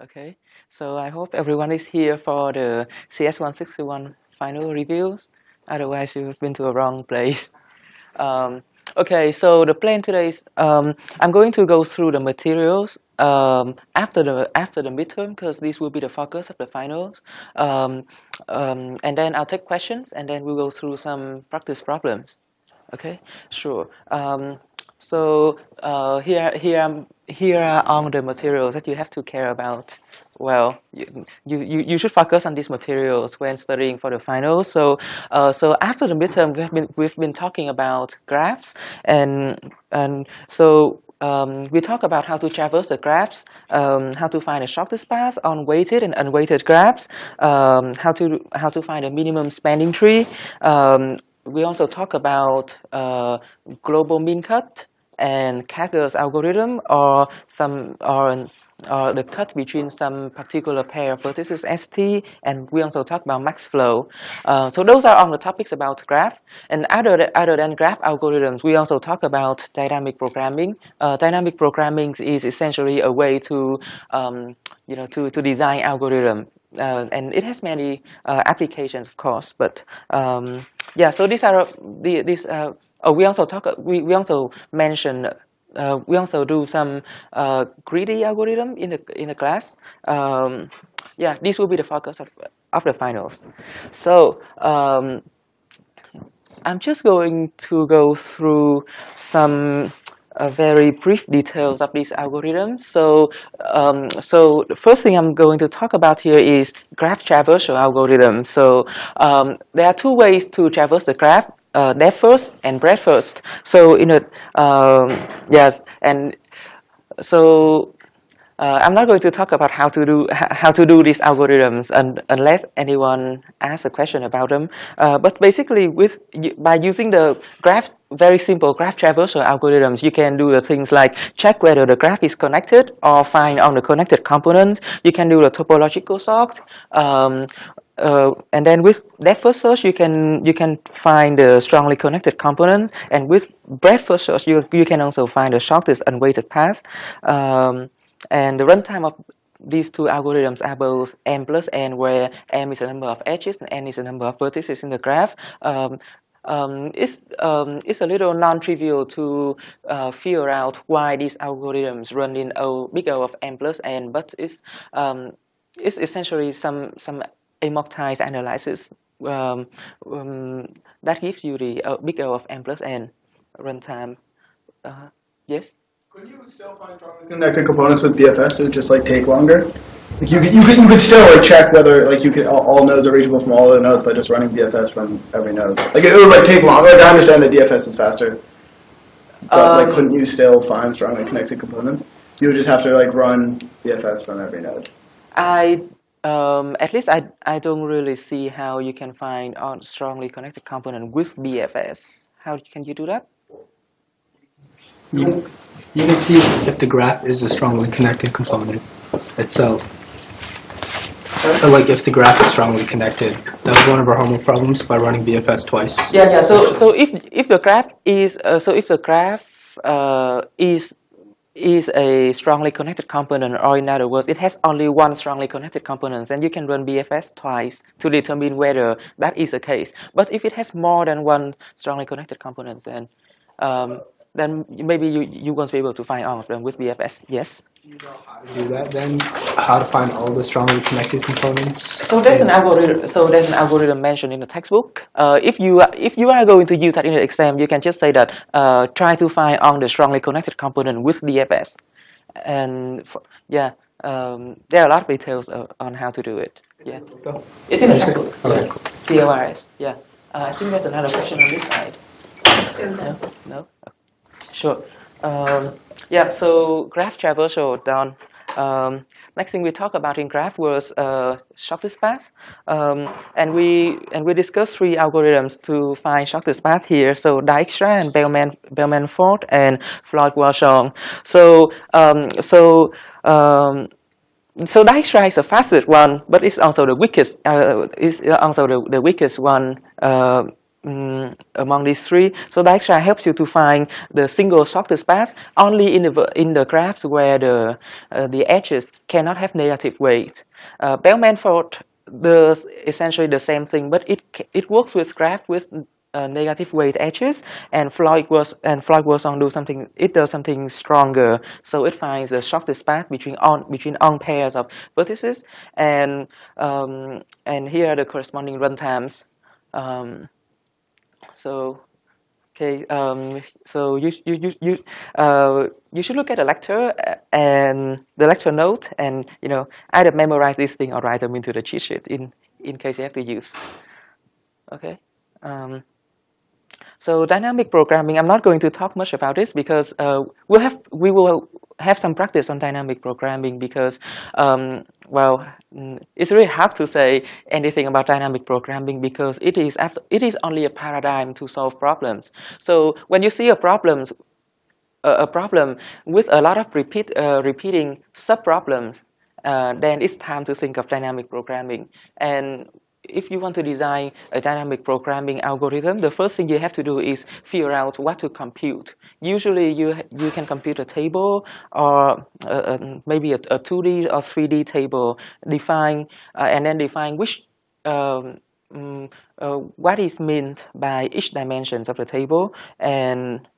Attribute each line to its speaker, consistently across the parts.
Speaker 1: Okay, so I hope everyone is here for the CS161 final reviews. Otherwise, you've been to a wrong place. Um, okay, so the plan today is um, I'm going to go through the materials um, after the after the midterm because this will be the focus of the finals. Um, um, and then I'll take questions and then we'll go through some practice problems. Okay, sure. Um, so uh, here, here, here are all the materials that you have to care about. Well, you, you, you should focus on these materials when studying for the finals. So, uh, so after the midterm, we've been, we've been talking about graphs, and and so um, we talk about how to traverse the graphs, um, how to find the shortest path on weighted and unweighted graphs, um, how to how to find a minimum spanning tree. Um, we also talk about uh, global min cut, and Karger's algorithm or some or, or the cut between some particular pair of vertices ST, and we also talk about max flow. Uh, so those are on the topics about graph. And other, other than graph algorithms, we also talk about dynamic programming. Uh, dynamic programming is essentially a way to, um, you know, to, to design algorithm. Uh, and it has many uh, applications, of course. But um, yeah, so these are the, these uh, Oh, we also talk. We we also mention. Uh, we also do some uh, greedy algorithm in the in the class. Um, yeah, this will be the focus of of the finals. So um, I'm just going to go through some uh, very brief details of these algorithms. So, um, so the first thing I'm going to talk about here is graph traversal algorithm. So um, there are two ways to traverse the graph uh, first and breadth first. So you know, um, yes, and so uh, I'm not going to talk about how to do how to do these algorithms unless anyone asks a question about them. Uh, but basically, with by using the graph, very simple graph traversal algorithms, you can do the things like check whether the graph is connected or find all the connected components. You can do the topological sort, um, uh, and then with depth first search, you can you can find the strongly connected components, and with breadth first search, you you can also find the shortest unweighted path. Um, and the runtime of these two algorithms are both m plus n, where m is the number of edges and n is the number of vertices in the graph. Um, um, it's, um, it's a little non-trivial to uh, figure out why these algorithms run in O, big O of m plus n, but it's, um, it's essentially some, some amortized analysis um, um, that gives you the uh, big O of m plus n runtime. Uh, yes?
Speaker 2: Could you still find strongly connected components with BFS? It would just like take longer. Like you could, you could, you could still like check whether like you could all, all, nodes are reachable from all the nodes by just running BFS from every node. Like it, would like take longer. Like I understand that DFS is faster, but um, like couldn't you still find strongly connected components? You would just have to like run BFS from every node.
Speaker 1: I um, at least I I don't really see how you can find a strongly connected component with BFS. How can you do that?
Speaker 3: You, you can see if the graph is a strongly connected component itself. Or like if the graph is strongly connected. That was one of our homework problems by running BFS twice.
Speaker 1: Yeah, yeah. So so if if the graph is uh, so if the graph uh, is is a strongly connected component, or in other words, it has only one strongly connected component, then you can run BFS twice to determine whether that is the case. But if it has more than one strongly connected component, then um, then maybe you, you won't be able to find all of them with BFS. Yes?
Speaker 3: You know how to do that then? How to find all the strongly connected components?
Speaker 1: So there's an algorithm. So there's an algorithm mentioned in the textbook. Uh, if you are, if you are going to use that in the exam, you can just say that uh, try to find all the strongly connected component with BFS, and for, yeah, um, there are a lot of details uh, on how to do it. Yeah, it's in the textbook. Okay. Yeah. CLRS. Yeah, uh, I think there's another question on this side. No. no? Sure. Um, yeah, so graph traversal done. Um, next thing we talked about in graph was uh, shortest path, um, and we and we discussed three algorithms to find shortest path here. So Dijkstra and Bellman Bellman Ford and Floyd Warshall. So um, so um, so Dijkstra is the fastest one, but it's also the weakest. Uh, it's also the, the weakest one. Uh, um, among these three. So Dijkstra helps you to find the single shortest path only in the in the graphs where the uh, the edges cannot have negative weight. Uh, Bellman-Ford does essentially the same thing, but it it works with graph with uh, negative weight edges, and Floyd was and Floyd Warshall do something. It does something stronger, so it finds the shortest path between on between on pairs of vertices, and um, and here are the corresponding runtimes. Um, so okay, um, so you you you you uh, you should look at the lecture uh, and the lecture note, and you know either memorize this thing or write them into the cheat sheet in in case you have to use. Okay. Um, so dynamic programming, I'm not going to talk much about this because uh, we'll have, we will have some practice on dynamic programming because, um, well, it's really hard to say anything about dynamic programming because it is, after, it is only a paradigm to solve problems. So when you see a problem, a problem with a lot of repeat, uh, repeating sub-problems, uh, then it's time to think of dynamic programming. And if you want to design a dynamic programming algorithm, the first thing you have to do is figure out what to compute. Usually you, you can compute a table or uh, uh maybe a, a, 2D or 3D table, define uh, and then define which um, um, uh, what is meant by each dimensions of the table and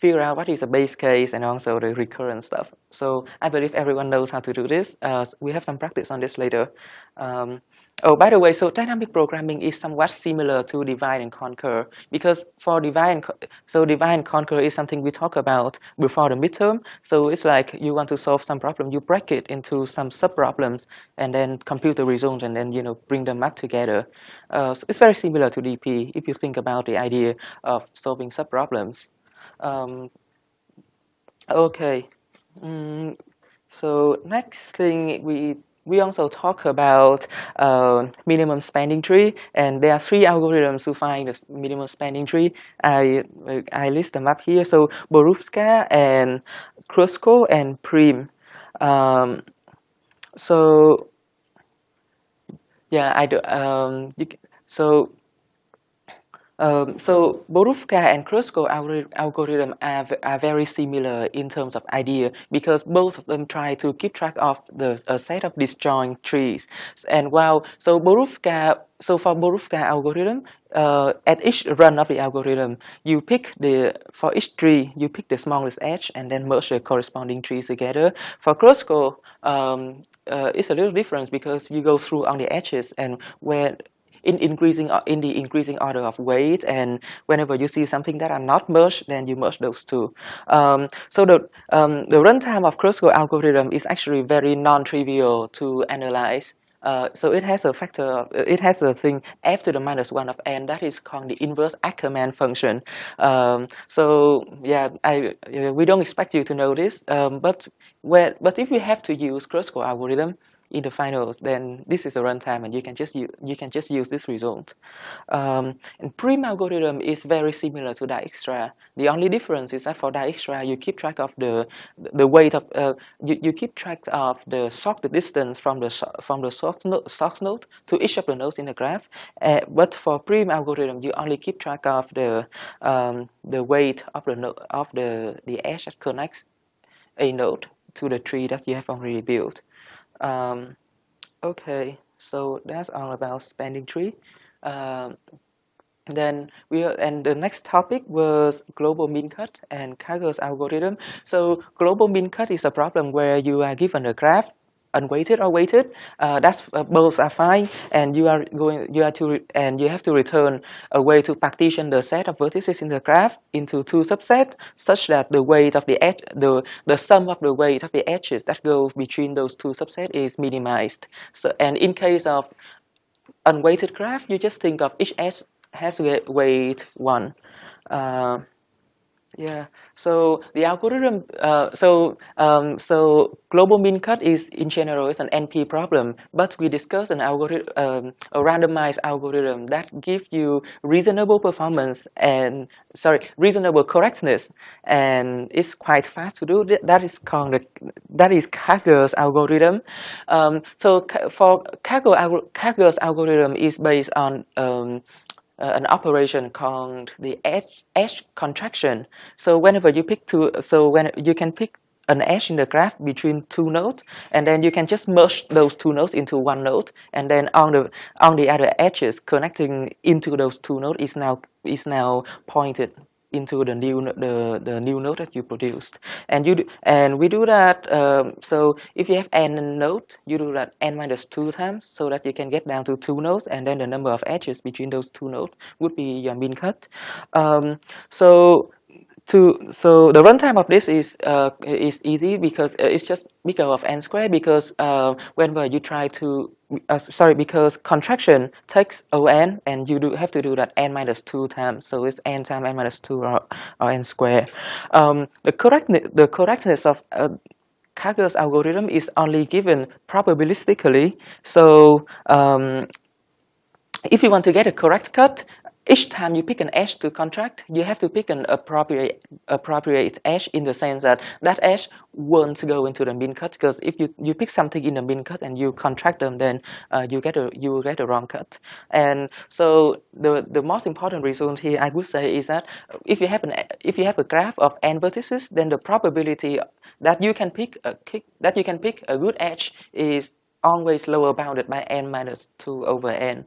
Speaker 1: figure out what is the base case and also the recurrent stuff. So I believe everyone knows how to do this. Uh, we have some practice on this later. Um, Oh, by the way, so dynamic programming is somewhat similar to divide and conquer because for divide and so divide and conquer is something we talk about before the midterm. So it's like you want to solve some problem, you break it into some sub problems and then compute the results, and then you know bring them up together. Uh, so it's very similar to DP if you think about the idea of solving sub problems. Um, okay, mm, so next thing we we also talk about uh, minimum spanning tree, and there are three algorithms to find the minimum spanning tree. I I list them up here. So Boruvka and Kruskal and Prim. Um, so yeah, I do. Um, you, so um, so Boruvka and Kruskal algorithm are, are very similar in terms of idea because both of them try to keep track of the a set of disjoint trees. And while so Boruvka, so for Boruvka algorithm, uh, at each run of the algorithm, you pick the for each tree you pick the smallest edge and then merge the corresponding trees together. For Kruskal, um, uh, it's a little different because you go through on the edges and where in increasing uh, in the increasing order of weight and whenever you see something that are not merged then you merge those two um, so the um, the runtime of Kruskal algorithm is actually very non-trivial to analyze uh, so it has a factor, of, it has a thing f to the minus 1 of n that is called the inverse Ackermann function. Um, so yeah, I, we don't expect you to know this, um, but, but if we have to use Kruskal algorithm, in the finals, then this is a runtime, and you can just use, you can just use this result. Um, and Prim algorithm is very similar to Dijkstra. The only difference is that for Dijkstra, you keep track of the the weight of uh, you, you keep track of the sock distance from the from the source node, source to each of the nodes in the graph. Uh, but for Prim algorithm, you only keep track of the um, the weight of the of the the edge that connects a node to the tree that you have already built. Um, okay, so that's all about spanning tree. Um, then we and the next topic was global min cut and Karger's algorithm. So global min cut is a problem where you are given a graph unweighted or weighted, uh, that's uh, both are fine, and you are going you are to and you have to return a way to partition the set of vertices in the graph into two subsets, such that the weight of the edge the the sum of the weight of the edges that go between those two subsets is minimized. So and in case of unweighted graph, you just think of each edge has weight one. Uh, yeah. So the algorithm. Uh, so um, so global min cut is in general is an NP problem, but we discussed an algorithm, um, a randomized algorithm that gives you reasonable performance and sorry reasonable correctness, and it's quite fast to do. That is called the, that is Karger's algorithm. Um, so for Karger, Karger's algorithm is based on um, uh, an operation called the edge, edge contraction. So whenever you pick two, so when you can pick an edge in the graph between two nodes, and then you can just merge those two nodes into one node, and then on the on the other edges connecting into those two nodes is now is now pointed into the new the the new node that you produced. And you do, and we do that um, so if you have n node you do that n minus 2 times so that you can get down to two nodes and then the number of edges between those two nodes would be your min cut. Um, so to so the runtime of this is uh, is easy because uh, it's just big O of n squared because uh, whenever you try to uh, sorry because contraction takes on and you do have to do that n minus 2 times. So it's n times n minus 2 or, or n squared. Um, the correctness the correctness of uh, algorithm is only given probabilistically. So um, if you want to get a correct cut, each time you pick an edge to contract, you have to pick an appropriate appropriate edge in the sense that that edge won't go into the min cut because if you, you pick something in the min cut and you contract them, then uh, you get a you get a wrong cut. And so the the most important result here I would say is that if you have an if you have a graph of n vertices, then the probability that you can pick a that you can pick a good edge is always lower bounded by n minus 2 over n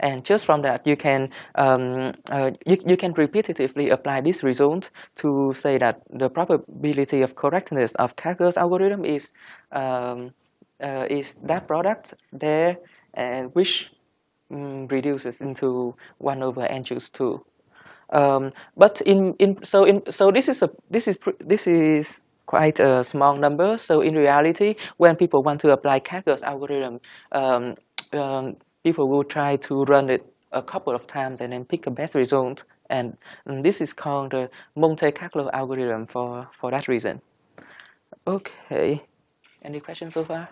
Speaker 1: and just from that you can um, uh, you, you can repetitively apply this result to say that the probability of correctness of Karger's algorithm is um, uh, is that product there and which um, reduces into 1 over n choose 2 um, but in, in so in so this is a this is this is quite a small number. So in reality when people want to apply Karger's algorithm um, um, people will try to run it a couple of times and then pick a best result. And, and this is called the Monte Carlo algorithm for, for that reason. Okay, any questions so far?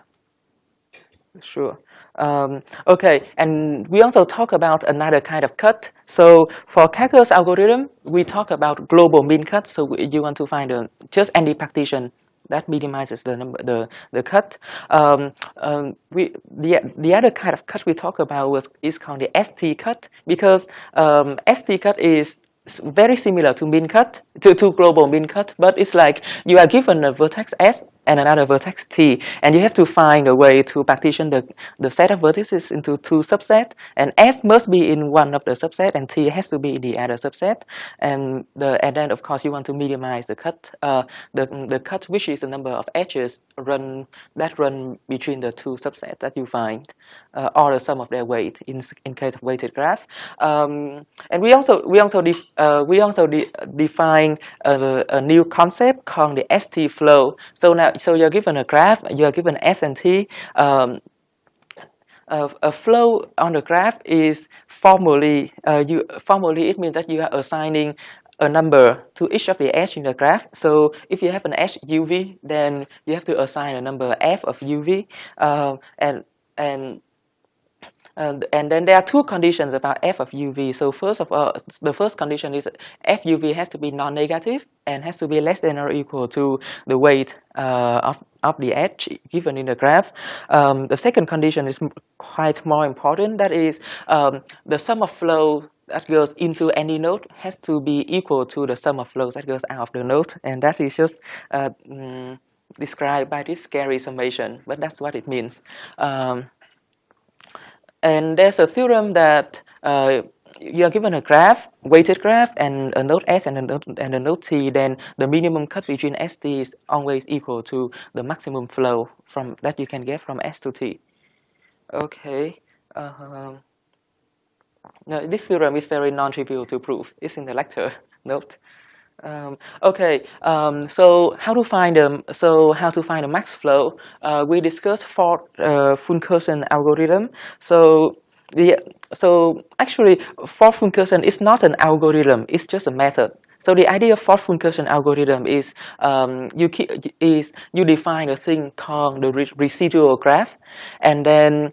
Speaker 1: Sure. Um, okay, and we also talk about another kind of cut. So for Karger's algorithm, we talk about global min cut. So you want to find a, just any partition that minimizes the number the the cut. Um, um, we the the other kind of cut we talk about was is called the ST cut because um, ST cut is very similar to min cut to, to global min cut but it's like you are given a vertex s and another vertex t. And you have to find a way to partition the, the set of vertices into two subsets and s must be in one of the subset and t has to be in the other subset. And the and then of course you want to minimize the cut uh, the, the cut which is the number of edges run that run between the two subsets that you find uh, or the sum of their weight in, in case of weighted graph. Um, and we also we also def, uh, we also de define a, a new concept called the ST flow. So now so you're given a graph, you are given S and T. Um, a flow on the graph is formally, uh, you, formally it means that you are assigning a number to each of the edge in the graph. So if you have an edge UV, then you have to assign a number f of UV, uh, and and and, and then there are two conditions about f of uv. So first of all, the first condition is f uv has to be non-negative and has to be less than or equal to the weight uh, of, of the edge given in the graph. Um, the second condition is quite more important. That is um, the sum of flow that goes into any node has to be equal to the sum of flows that goes out of the node. And that is just uh, mm, described by this scary summation, but that's what it means. Um, and there's a theorem that uh, you are given a graph, weighted graph, and a node S and a node, and a node T, then the minimum cut between ST is always equal to the maximum flow from that you can get from S to T. Okay. Uh, now this theorem is very non-trivial to prove. It's in the lecture note. Um, okay, um, so how to find them? So how to find a max flow? Uh, we discussed for uh, Fulkerson algorithm. So the so actually Ford Fulkerson is not an algorithm. It's just a method. So the idea of Ford Fulkerson algorithm is um, you keep, is you define a thing called the re residual graph, and then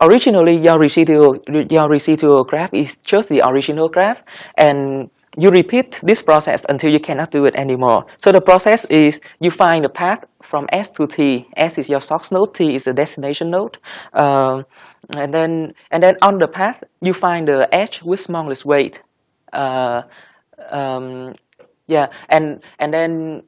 Speaker 1: originally your residual your residual graph is just the original graph, and you repeat this process until you cannot do it anymore. So the process is you find the path from S to T. S is your source node, T is the destination node. Uh, and then and then on the path you find the edge with smallest weight. Uh, um, yeah, and and then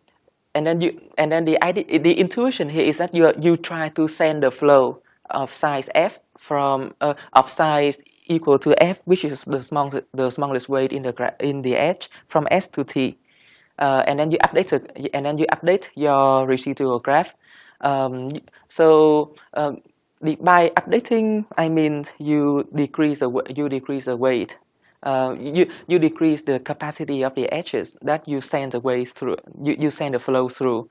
Speaker 1: and then you and then the idea, the intuition here is that you you try to send the flow of size f from uh, of size equal to f, which is the smallest the smallest weight in the in the edge from s to t, uh, and then you update the, and then you update your residual graph. Um, so um, by updating, I mean you decrease the you decrease the weight. Uh, you you decrease the capacity of the edges that you send the way through. You you send the flow through.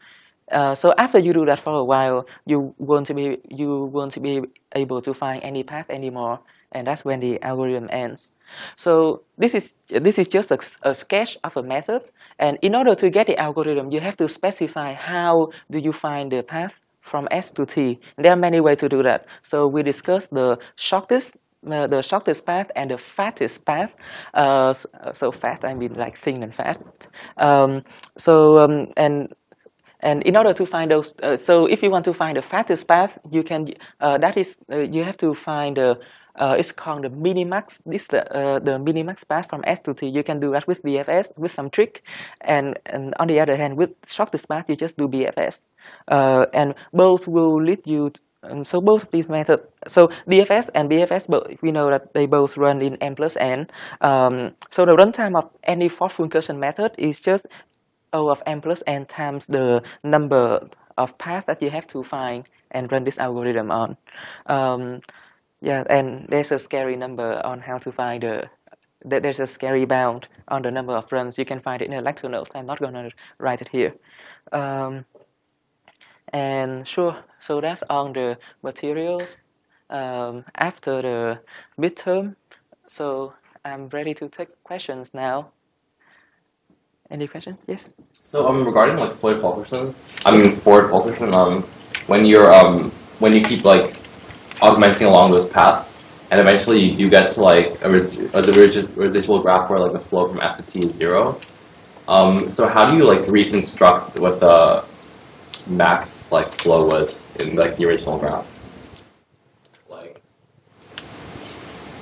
Speaker 1: Uh, so after you do that for a while, you won't be you won't be able to find any path anymore, and that's when the algorithm ends. So this is this is just a, a, sketch of a method, and in order to get the algorithm, you have to specify how do you find the path from S to T. There are many ways to do that. So we discussed the shortest uh, the shortest path and the fattest path. Uh, so, so, fat, I mean like thin and fat. Um, so um, and and in order to find those, uh, so if you want to find the fattest path, you can. Uh, that is, uh, you have to find the. Uh, it's called the minimax. This the the minimax path from S to T. You can do that with BFS with some trick, and and on the other hand, with shortest path, you just do BFS, and both will lead you. To, um, so both of these methods, so DFS and BFS, but we know that they both run in n plus n. Um, so the runtime of any Ford-Fulkerson method is just O of n plus n times the number of paths that you have to find and run this algorithm on. Um, yeah, and there's a scary number on how to find the there's a scary bound on the number of runs. You can find it in the lecture notes. I'm not going to write it here. Um, and sure, so that's on the materials um, after the midterm. So I'm ready to take questions now. Any questions? Yes.
Speaker 4: So um, regarding like Floyd Fulkerson, I mean Ford Fulkerson, um, when you're um, when you keep like augmenting along those paths, and eventually you do get to like a, a residual graph where like the flow from S to T is zero. Um, so how do you like reconstruct what the max like flow was in like the original graph. Like.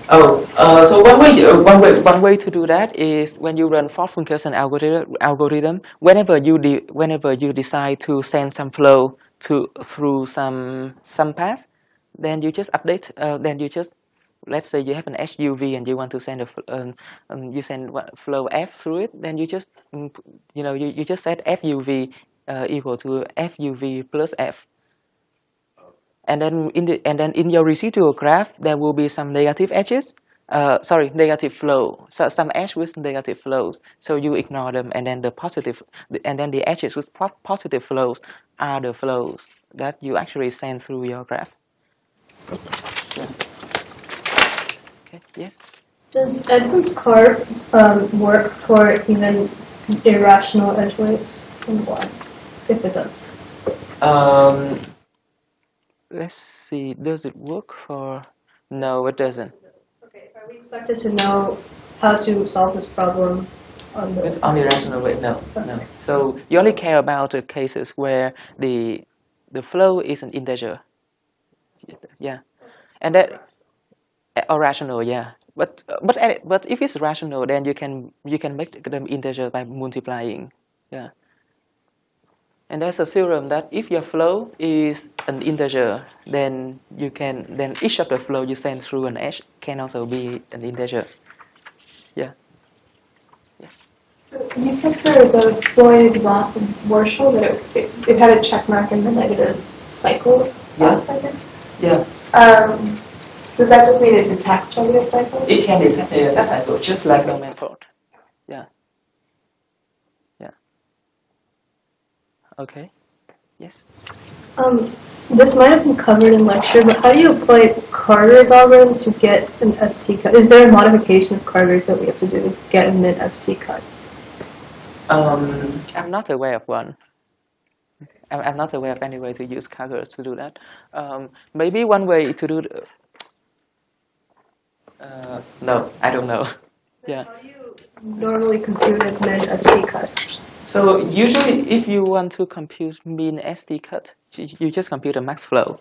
Speaker 1: Oh, uh, so one way, uh, one way, one way to do that is when you run Ford-Fulkerson algorithm, algorithm. Whenever you whenever you decide to send some flow to through some some path, then you just update. Uh, then you just let's say you have an SUV and you want to send a um, um, you send flow F through it, then you just mm, you know you, you just set FUV uh, equal to FUV plus F. And then in the and then in your residual graph there will be some negative edges. Uh, sorry, negative flow. So some edge with negative flows. So you ignore them, and then the positive, and then the edges with positive flows are the flows that you actually send through your graph. Okay. Yes.
Speaker 5: Does Edmonds Karp um, work for even irrational edge waves, and why? if it does?
Speaker 1: Um, let's see. Does it work for? No, it doesn't.
Speaker 5: Okay. Are we expected to know how to solve this problem on the
Speaker 1: on the rational way? No, okay. no. So you only care about the cases where the the flow is an integer. Yeah, and that eh, or rational. Yeah. But but eh, but if it's rational, then you can you can make them integer by multiplying. Yeah. And there's a theorem that if your flow is an integer, then you can then each of the flow you send through an edge can also be an integer. Yeah. Yes.
Speaker 5: So you said for the Floyd Warshall that it, it, it, had a check mark in the negative cycles.
Speaker 1: Yeah. Yeah.
Speaker 5: Um, does that just mean it detects negative cycles?
Speaker 1: It can detect negative cycles, just like the method. Yeah. Yeah. Okay. Yes.
Speaker 5: Um, this might have been covered in lecture, but how do you apply Karger's algorithm to get an ST cut? Is there a modification of Karger's that we have to do to get a mid ST cut?
Speaker 1: Um, I'm not aware of one. I'm not aware of any way to use Karger's to do that. Um, maybe one way to do. The, uh, no, I don't know.
Speaker 5: yeah. How do you normally compute a mid ST cut?
Speaker 1: So usually if you want to compute min ST cut, you just compute a max flow.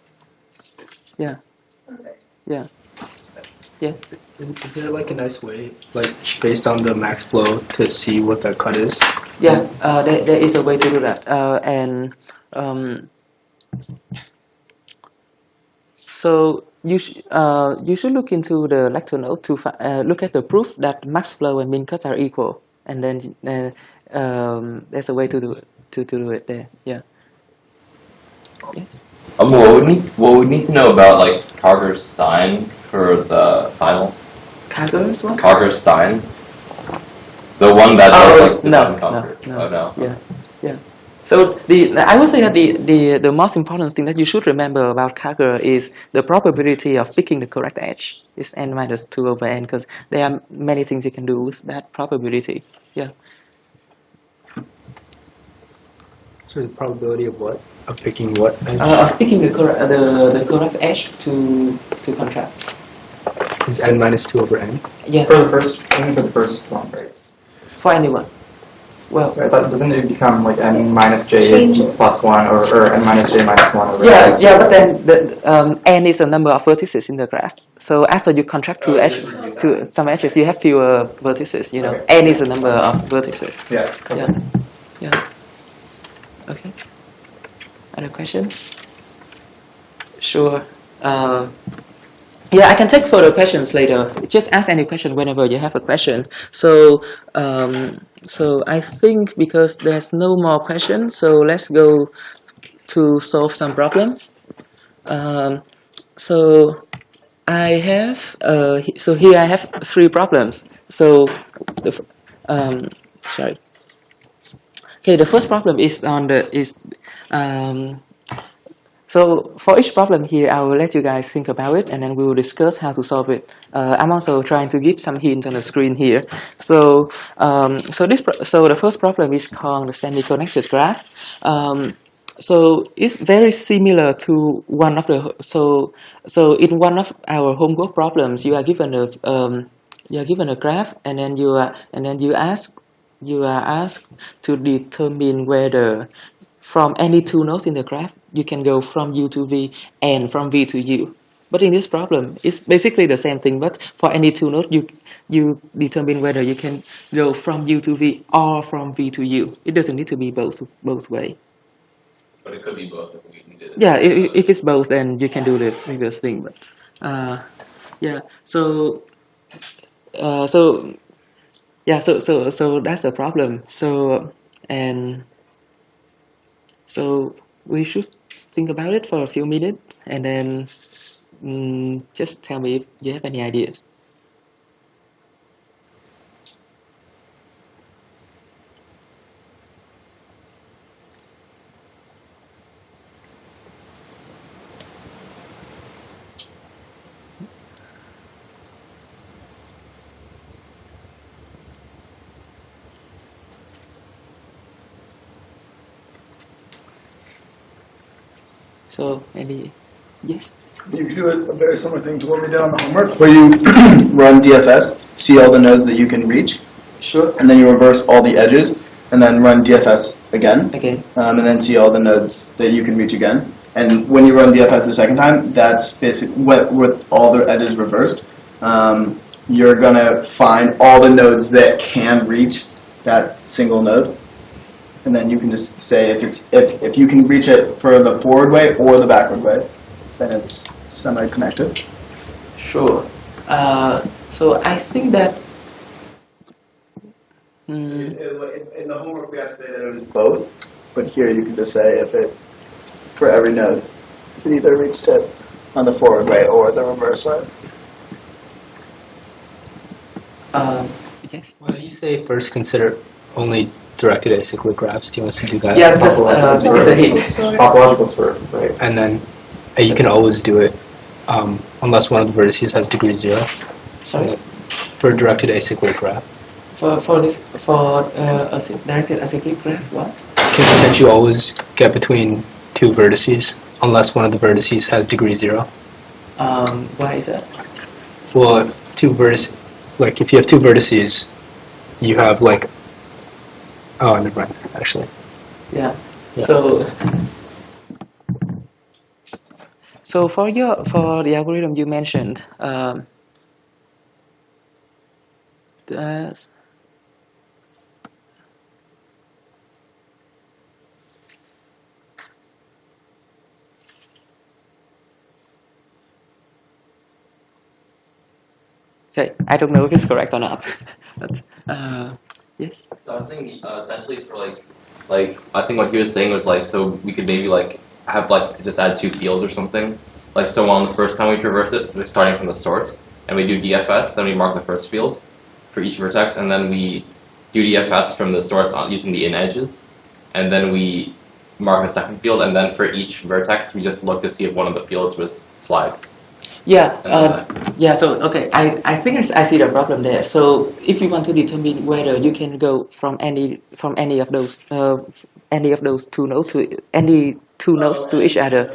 Speaker 1: Yeah.
Speaker 5: Okay.
Speaker 1: Yeah. Yes.
Speaker 3: Is is there like a nice way, like based on the max flow, to see what the cut is?
Speaker 1: Yeah, uh, there, there is a way to do that. Uh, and um, so you, sh- uh, you should look into the lecture note to uh, look at the proof that max flow and min cuts are equal. And then uh, um, there's a way to do it, to, to do it there. Yeah. Yes.
Speaker 4: Um, what we need, what we need to know about like Karger Stein for the final.
Speaker 1: Karger's one?
Speaker 4: Karger Stein. The one that
Speaker 1: Oh,
Speaker 4: does like the
Speaker 1: no, no, no.
Speaker 4: Oh no.
Speaker 1: Yeah, yeah. So the I would say that the, the, the most important thing that you should remember about Karger is the probability of picking the correct edge is n minus 2 over n because there are many things you can do with that probability. Yeah.
Speaker 3: So the probability of what? Of picking what?
Speaker 1: Uh, of picking the correct the, the correct edge to to contract.
Speaker 3: is n minus two over n.
Speaker 1: Yeah.
Speaker 6: For the first, only for the first one, right?
Speaker 1: For anyone. Well.
Speaker 6: Right, but doesn't it become like n minus j
Speaker 5: Changes.
Speaker 6: plus one or, or n minus j minus one over
Speaker 1: Yeah,
Speaker 6: n?
Speaker 1: yeah, but then the um, n is the number of vertices in the graph. So after you contract two
Speaker 6: Oh,
Speaker 1: edges to some edges, you have fewer vertices. You know,
Speaker 6: Okay.
Speaker 1: n is the number of vertices.
Speaker 6: Yeah.
Speaker 1: Yeah, yeah. Okay. Other questions? Sure. Uh, yeah, I can take further questions later. Just ask any question whenever you have a question. So, um, so I think because there's no more questions, so let's go to solve some problems. Um, so I have uh, so here I have three problems. So um, sorry. Okay, the first problem is on the is um, so for each problem here, I will let you guys think about it, and then we will discuss how to solve it. Uh, I'm also trying to give some hints on the screen here. So, um, so this, so the first problem is called the semi-connected graph. Um, so it's very similar to one of the so so in one of our homework problems, you are given a um, you are given a graph, and then you are and then you ask you are asked to determine whether from any two nodes in the graph, you can go from U to V and from V to U. But in this problem, it's basically the same thing, but for any two nodes, you, you determine whether you can go from U to V or from V to U. It doesn't need to be both, both way.
Speaker 4: But it could be both if we did it.
Speaker 1: Yeah, if, if it's both, then you can do the previous thing, but, uh, yeah, so, uh, so, yeah, so, so, so that's a problem. So, and so we should think about it for a few minutes and then mm, just tell me if you have any ideas. So, any, yes?
Speaker 2: You can do a, a very similar thing to what we did on the homework, where you run DFS, see all the nodes that you can reach,
Speaker 1: Sure.
Speaker 2: and then you reverse all the edges, and then run DFS again,
Speaker 1: Again.
Speaker 2: um, and then see all the nodes that you can reach again. And when you run DFS the second time, that's basically with, with all the edges reversed. Um, you're gonna find all the nodes that can reach that single node, and then you can just say if it's if if you can reach it for the forward way or the backward way, then it's semi-connected.
Speaker 1: Sure. Uh, so I think that. Mm,
Speaker 2: In, the homework, we have to say that it was both, but here you can just say if it for every node, if it either reached it on the forward way or the reverse way.
Speaker 1: um, yes.
Speaker 3: Why don't you say first consider only directed acyclic graphs? Do you want to do that?
Speaker 1: Yeah, because uh, it's a hit.
Speaker 6: Topological sort, right?
Speaker 3: And then uh, you can always do it um, unless one of the vertices has degree zero
Speaker 1: Sorry.
Speaker 3: for a directed acyclic graph.
Speaker 1: For for this for uh, a directed acyclic graph, what?
Speaker 3: Can, can't you always get between two vertices unless one of the vertices has degree zero?
Speaker 1: Um, why is that?
Speaker 3: Well, if two vertices, like if you have two vertices, you have like, oh, never mind, actually.
Speaker 1: Yeah.
Speaker 3: Yeah.
Speaker 1: So. So for your for the algorithm you mentioned, um, that's okay. I don't know if it's correct or not. but uh, yes.
Speaker 4: So I was thinking uh, essentially for like, like I think what he was saying was like, so we could maybe like have like just add two fields or something. Like so on the first time we traverse it, we're starting from the source, and we do DFS, then we mark the first field for each vertex, and then we do DFS from the source using the in edges, and then we mark a second field, and then for each vertex we just look to see if one of the fields was flagged.
Speaker 1: Yeah. Uh, Yeah, so okay, I, I think I see the problem there. So if you want to determine whether you can go from any from any of those uh, any of those two nodes to any two nodes to each other,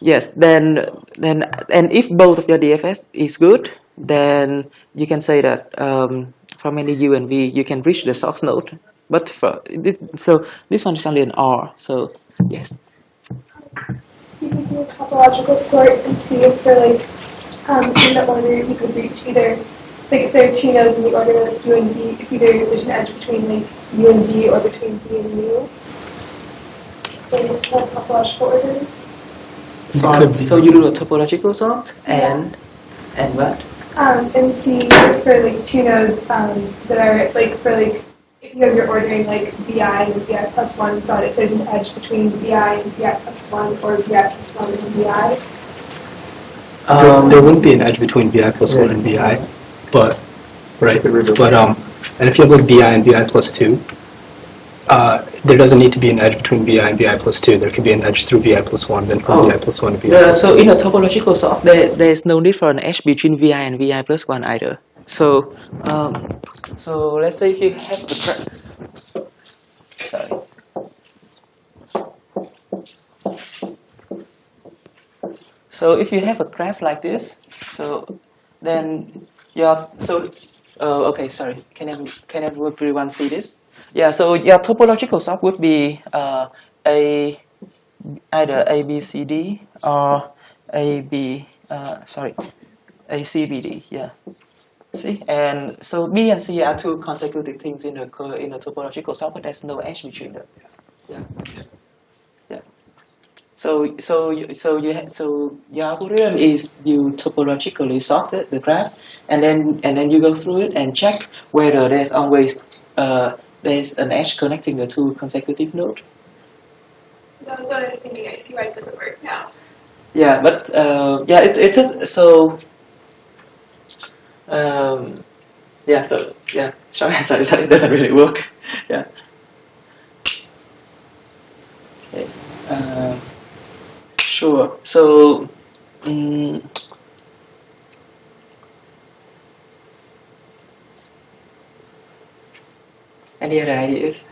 Speaker 1: yes, then then and if both of your DFS is good, then you can say that um, from any U and V you can reach the source node. But for so this one is only an R. So yes.
Speaker 7: You could do a topological sort and see if for like um, in the order you could reach either like if there are two nodes in the order of U and V, if either there's an edge between like U and V or between V and U. In a topological order.
Speaker 3: It could be.
Speaker 1: So you do a topological sort and and what?
Speaker 7: Um, and see for like two nodes um, that are like for like if you have your ordering like VI and VI plus one, so if there's an edge between VI and VI plus one or VI plus one and VI.
Speaker 3: There, there wouldn't be an edge between vi plus one and vi, but right. But um, and if you have like vi and vi plus two, uh, there doesn't need to be an edge between vi and vi plus two. There could be an edge through vi plus one, then from
Speaker 1: Oh.
Speaker 3: vi plus one to vi.
Speaker 1: The,
Speaker 3: plus
Speaker 1: so
Speaker 3: two.
Speaker 1: in a topological sort, there, there's no need for an edge between vi and vi plus one either. So, um, so let's say if you have a gra- sorry. So if you have a graph like this, so then your so uh, okay sorry. Can can everyone see this? Yeah, so your topological sort would be uh, a either A B C D or A B uh, sorry A C B D yeah. See and so B and C are two consecutive things in the in the topological sort but there's no edge between them. Yeah yeah so so so you so your algorithm is you topologically sort the graph and then and then you go through it and check whether there's always uh, there's an edge connecting the two consecutive nodes
Speaker 7: That was what I was thinking. I see why it doesn't work now.
Speaker 1: Yeah, but uh, yeah, it it is so. Um, yeah, so yeah, short answer is that it doesn't really work. Yeah. Okay. Uh, sure. So. Um, any other ideas?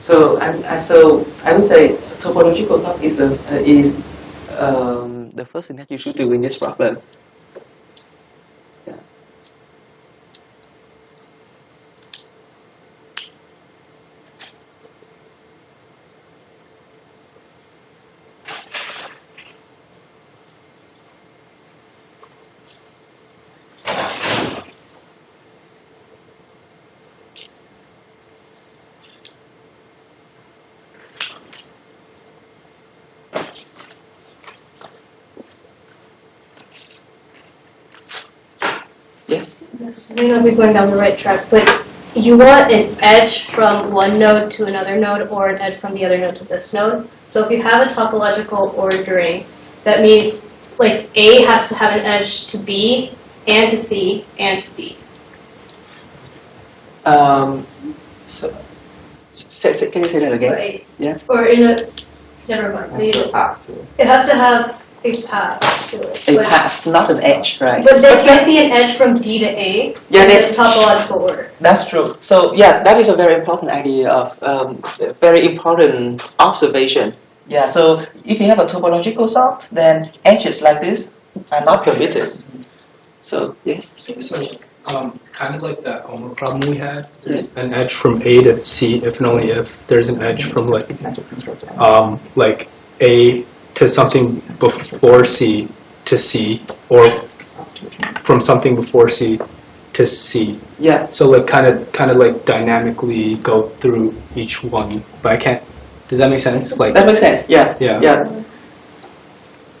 Speaker 1: So and, and so I would say topological sort is a, is um, the first thing that you should do in this problem. Yes.
Speaker 5: This may not be going down the right track, but you want an edge from one node to another node or an edge from the other node to this node. So if you have a topological ordering, that means like A has to have an edge to B and to C and to D.
Speaker 1: Um, so, say, say, can you say that again?
Speaker 5: Right?
Speaker 1: Yeah.
Speaker 5: Or in a, never mind.
Speaker 6: That's the
Speaker 5: The-
Speaker 6: path to it.
Speaker 5: It has to have a path to it.
Speaker 1: A
Speaker 5: but-
Speaker 1: path, not an edge, right?
Speaker 5: But there can't be an edge from D to A
Speaker 1: Yeah,
Speaker 5: in
Speaker 1: that's
Speaker 5: this topological order.
Speaker 1: That's true. So yeah, that is a very important idea of um, very important observation. Yeah. So if you have a topological sort, then edges like this are not permitted. So yes.
Speaker 3: So, um, kind of like that homework problem we had. There's an edge from A to C if and only if there's an edge from like um, like A to something before C to C, or from something before C to C.
Speaker 1: Yeah.
Speaker 3: So like kind of kind of like dynamically go through each one, but I can't. Does that make sense? Like
Speaker 1: That makes sense. Yeah.
Speaker 3: yeah.
Speaker 1: Yeah.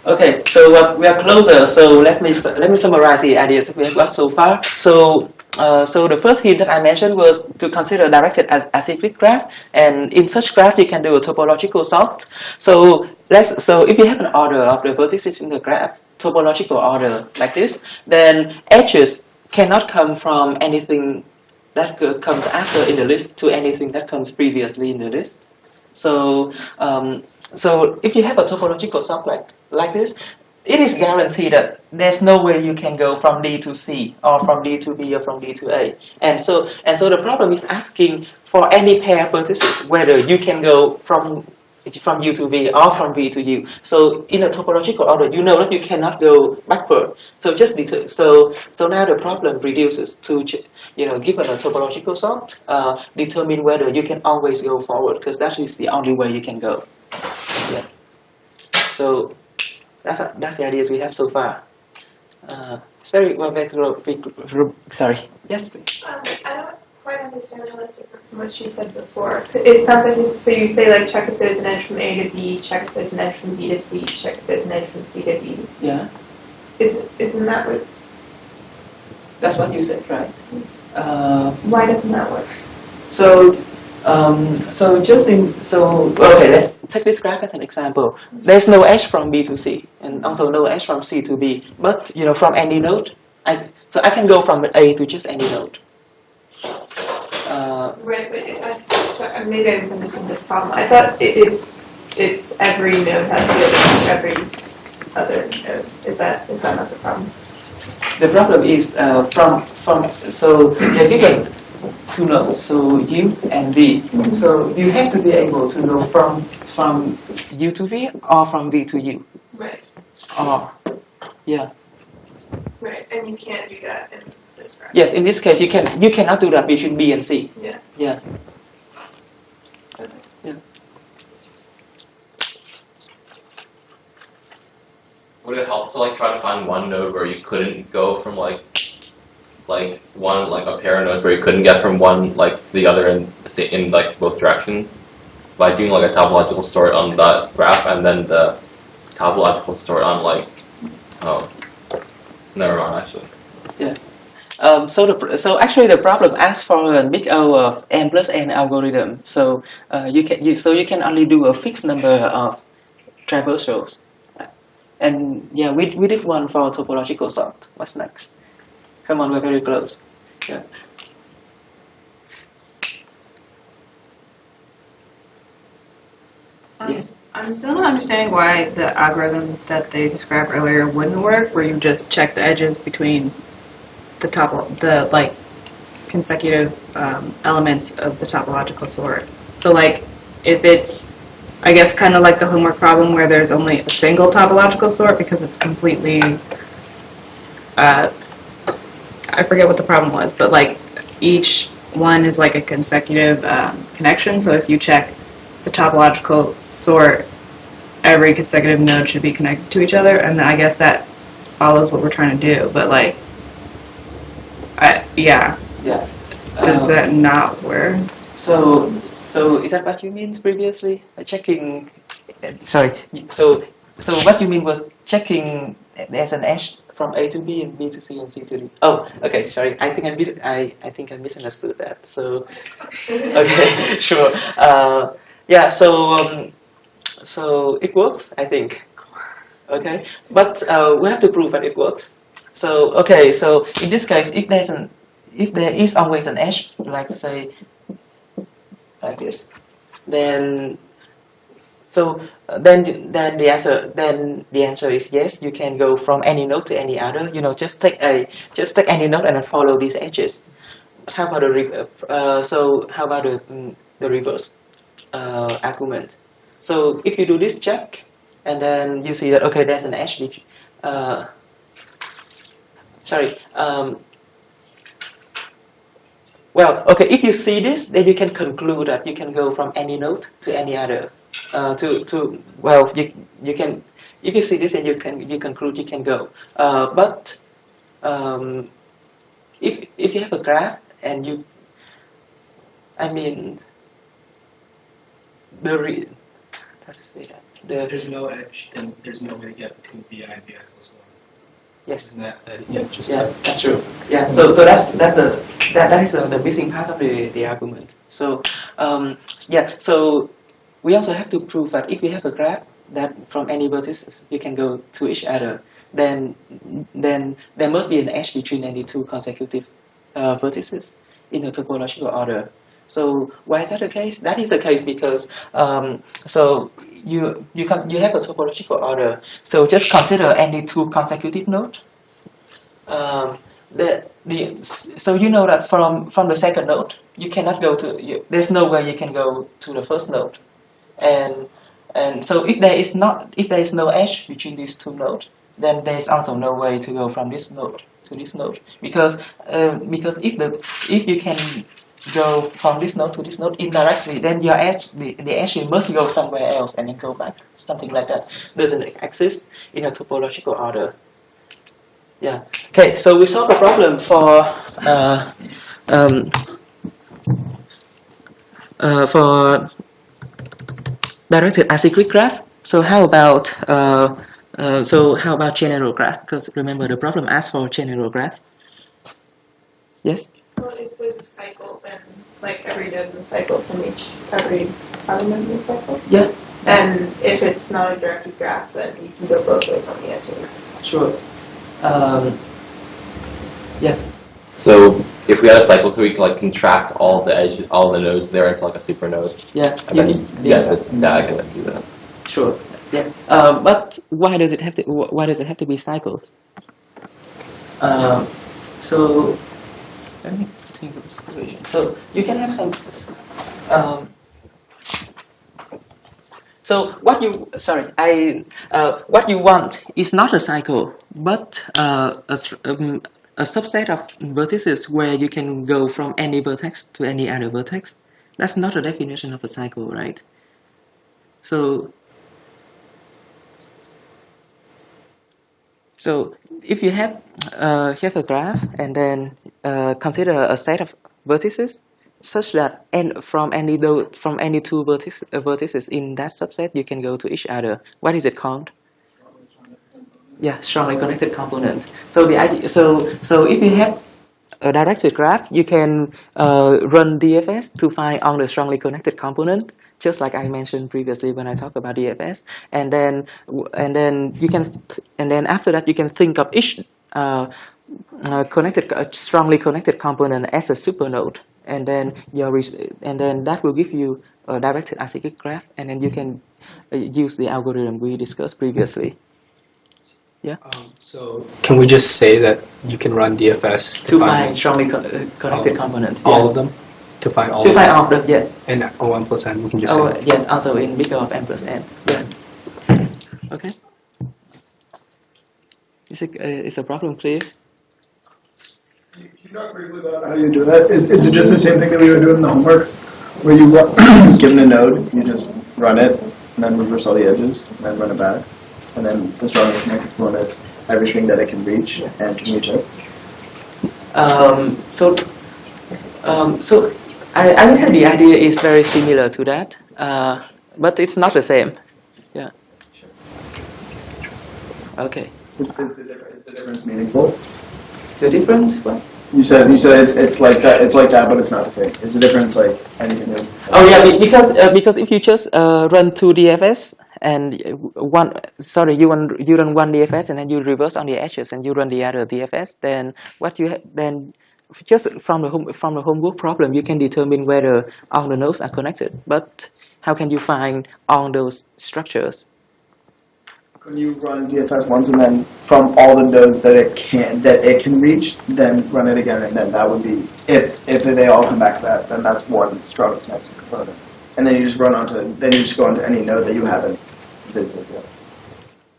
Speaker 1: Okay, so uh, we are closer. So let me let me summarize the ideas that we have got so far. So. Uh, so the first hint that I mentioned was to consider directed as acyclic graph, and in such graph you can do a topological sort. So let's so if you have an order of the vertices in the graph, topological order like this, then edges cannot come from anything that comes after in the list to anything that comes previously in the list. So, um, so if you have a topological sort like like this, it is guaranteed that there's no way you can go from D to C or from D to B or from D to A. And so, and so the problem is asking for any pair of vertices whether you can go from from U to V or from V to U. So in a topological order, you know that you cannot go backward. So just det- so so now the problem reduces to you know given a topological sort, uh, determine whether you can always go forward because that is the only way you can go. Yeah. So that's that's the ideas we have so far. Uh, it's very well very, very, very sorry. Yes. please.
Speaker 7: Um, I don't quite understand how that's different from what she said before. It sounds like, you- so you say like check if there's an edge from A to B, check if there's an edge from B to C, check if there's an edge from C to D.
Speaker 1: Yeah.
Speaker 7: Is, isn't that what,
Speaker 1: That's what you said, right? Uh,
Speaker 7: why doesn't that work?
Speaker 1: So, um, so just in, so, okay, let's take this graph as an example. There's no edge from B to C, and also no edge from C to B, but, you know, from any node, I, so I can go from A to just any node. Uh,
Speaker 7: Right, but it, I, sorry, maybe I misunderstood the problem. I thought it, it's, it's every node has to to every other node. Is that, is that not the problem?
Speaker 1: the problem is, uh, from, from, so you're given two nodes, so U and V. So you have to be able to go from, from U to V or from V to U,
Speaker 7: Right,
Speaker 1: or, yeah.
Speaker 7: right, and you can't do that in this graph.
Speaker 1: Yes, in this case, you can you cannot do that between B and C.
Speaker 7: Yeah.
Speaker 1: Yeah.
Speaker 4: Would it help to like try to find one node where you couldn't go from like like one like a pair of nodes where you couldn't get from one like to the other in in like both directions by doing like a topological sort on that graph and then the topological sort on like oh never mind actually
Speaker 1: Um, so the so actually the problem asks for a big O of n plus n algorithm. So uh, you can you so you can only do a fixed number of traversals. And yeah, we we did one for topological sort. What's next? Come on, we're very close. Yeah.
Speaker 8: Um,
Speaker 1: Yes.
Speaker 8: I'm still not understanding why the algorithm that they described earlier wouldn't work, where you just check the edges between the top, the like consecutive um, elements of the topological sort. So like, if it's, I guess, kind of like the homework problem where there's only a single topological sort because it's completely, uh, I forget what the problem was, but like each one is like a consecutive um, connection. So if you check the topological sort, every consecutive node should be connected to each other, and I guess that follows what we're trying to do. But like, I, yeah,
Speaker 1: Yeah.
Speaker 8: does
Speaker 1: Uh,
Speaker 8: that not work?
Speaker 1: So, so is that what you mean previously? Checking, uh, sorry. So, so what you mean was checking there's an edge from A to B and B to C and C to D. Oh, okay. Sorry. I think I mis- I I think I misunderstood that. So, okay, sure. Uh, yeah. So, um, so it works. I think. Okay, but uh, we have to prove that it works. So, okay. So in this case, if there's an if there is always an edge, like say like this, then so uh, then then the answer then the answer is yes. You can go from any node to any other. You know, just take a just take any node and follow these edges. How about the uh, so how about the mm, the reverse uh, argument? So if you do this check and then you see that okay, there's an edge. Uh, sorry. Um, well, okay. If you see this, then you can conclude that you can go from any node to any other. Uh, to to well, you you can if you see this, and you can you conclude you can go. Uh, but um, if if you have a graph and you, I mean, the re, how to say that the
Speaker 3: there's no edge, then there's no way to get between vi and vi equals one.
Speaker 1: yes
Speaker 3: that, that yeah, just
Speaker 1: Yeah, that's true. Yeah, so so that's that's a that that is uh the missing part of the the argument. So um, yeah, so we also have to prove that if we have a graph that from any vertices you can go to each other, then then there must be an edge between any two consecutive uh, vertices in a topological order. So why is that the case? That is the case because um, so you you can you have a topological order. So just consider any two consecutive nodes um, the, the, so you know that from, from the second node, you cannot go to, you, there's no way you can go to the first node. And, and so if there is not, if there is no edge between these two nodes, then there is also no way to go from this node to this node. Because, uh, because if the, if you can go from this node to this node indirectly, then your edge, the, the edge must go somewhere else and then go back. Something like that doesn't exist in a topological order. Yeah. Okay, so we solved the problem for uh, um, uh, for directed acyclic graph. So how about uh, uh, so how about general graph? Because remember the problem asked for general graph. Yes.
Speaker 7: Well, if there's a cycle, then like every node in the cycle from each every element in the cycle.
Speaker 1: Yeah.
Speaker 7: And if it's not a directed graph, then you can go both ways on the edges.
Speaker 1: Sure. Um,
Speaker 4: So if we had a cycle two, we could like contract all the edge, all the nodes there into like a super node,
Speaker 1: yeah.
Speaker 4: and then you get
Speaker 1: yes.
Speaker 4: this diagonal that do that.
Speaker 1: Sure. Yeah. Uh, but why does it have to? wh- Why does it have to be cycles? Um, so let me think of a situation. So you can have some. Um, so what you sorry I uh, what you want is not a cycle, but uh, a, s- um, a subset of vertices where you can go from any vertex to any other vertex. That's not a definition of a cycle, right? So So if you have uh, have a graph and then uh, consider a set of vertices such that n from any from any two vertices, vertices in that subset you can go to each other. What is it called? Yeah, strongly connected component. So the idea, so so if you have a directed graph, you can uh, run DFS to find all the strongly connected components, just like I mentioned previously when I talked about DFS. And then, and then you can, and then after that, you can think of each uh, uh, connected, uh, strongly connected component as a supernode, and then your, and then that will give you a directed acyclic graph, and then you can uh, use the algorithm we discussed previously.
Speaker 3: Um, so can we just say that you can run DFS
Speaker 1: To find strongly co- uh, connected components.
Speaker 3: all
Speaker 1: yes.
Speaker 3: of them? To find all
Speaker 1: To
Speaker 3: of
Speaker 1: find
Speaker 3: them?
Speaker 1: all of them, yes.
Speaker 3: And O1 plus n, we can just
Speaker 1: Oh,
Speaker 3: say.
Speaker 1: yes, also in big O of n plus n. Yes. Okay. Is, it, uh, is the problem clear?
Speaker 2: Can you talk briefly about how you do that? Is, is it just the same thing that we were doing in the homework? Where you, ru- given a node, you just run it, and then reverse all the edges, and then run it back. And then the strongest connected one is everything that I can reach, and can reach it.
Speaker 1: Um, so, um, so I, I would say the idea is very similar to that, uh, but it's not the same. Yeah. Okay.
Speaker 2: Is, is, the, difference, is the difference meaningful?
Speaker 1: The different what?
Speaker 2: You said you said it's, it's like that. It's like that, but it's not the same. Is the difference like anything new?
Speaker 1: Oh yeah, because uh, because if you just uh, run two DFS and uh, one sorry you run you run one DFS and then you reverse on the edges and you run the other DFS, then what you then just from the home from the homework problem you can determine whether all the nodes are connected. But how can you find all those structures?
Speaker 2: can you run DFS once, and then from all the nodes that it can that it can reach, then run it again, and then that would be if if they all come back to that, then that's one strongly connected component. And then you just run onto then you just go onto any node that you haven't.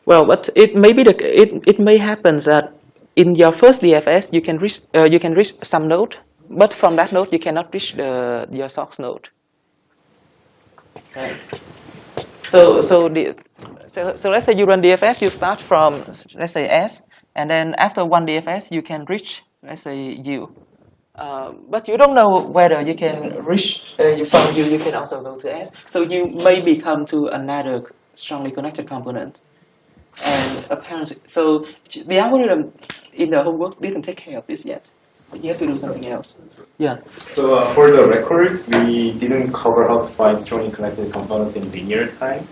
Speaker 1: Well, but it may be the it, it may happen that in your first DFS, you can reach uh, you can reach some node, but from that node you cannot reach the your source node. Right. So so the so, so let's say you run DFS, you start from let's say S, and then after one DFS you can reach let's say U. Uh, but you don't know whether you can reach uh, from U, you can also go to S. So you may become to another strongly connected component. And apparently, so the algorithm in the homework didn't take care of this yet. You have to do something else. Yeah.
Speaker 9: So uh, for the record, we didn't cover how to find strongly connected components in linear time,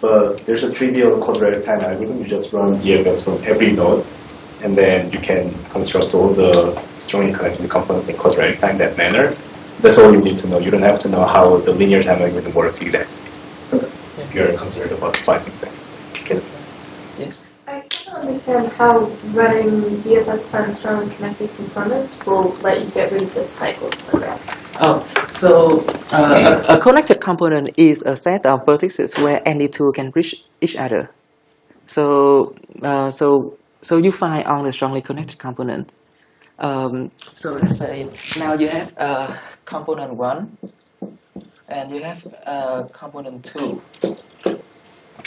Speaker 9: but there's a trivial quadratic time algorithm. You just run DFS from every node, and then you can construct all the strongly connected components in quadratic time that manner. That's all you need to know. You don't have to know how the linear time algorithm works exactly. If you're concerned about finding that.
Speaker 1: Yes.
Speaker 7: I still don't understand how running BFS to find strongly connected components will let you get rid of this cycle program.
Speaker 1: Oh, so uh, a, a connected component is a set of vertices where any two can reach each other. So, uh, so, so you find on the strongly connected component. Um, so let's say now you have uh, component one, and you have uh, component two.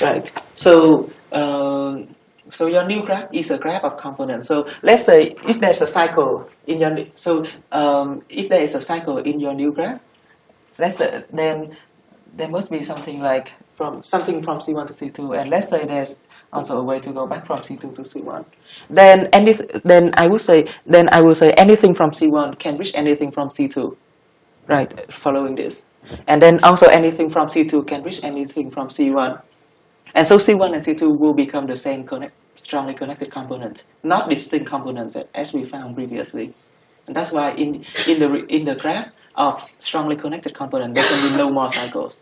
Speaker 1: Right. So, um, so your new graph is a graph of components. So let's say if there's a cycle in your so um, if there is a cycle in your new graph, let's say, then there must be something like from something from C1 to C2, and let's say there's also a way to go back from C2 to C1. Then any then I would say then I would say anything from C1 can reach anything from C2, right? Following this, and then also anything from C2 can reach anything from C1. And so C1 and C2 will become the same connect, strongly connected component, not distinct components as we found previously. And that's why in, in, the, in the graph of strongly connected component, there can be no more cycles.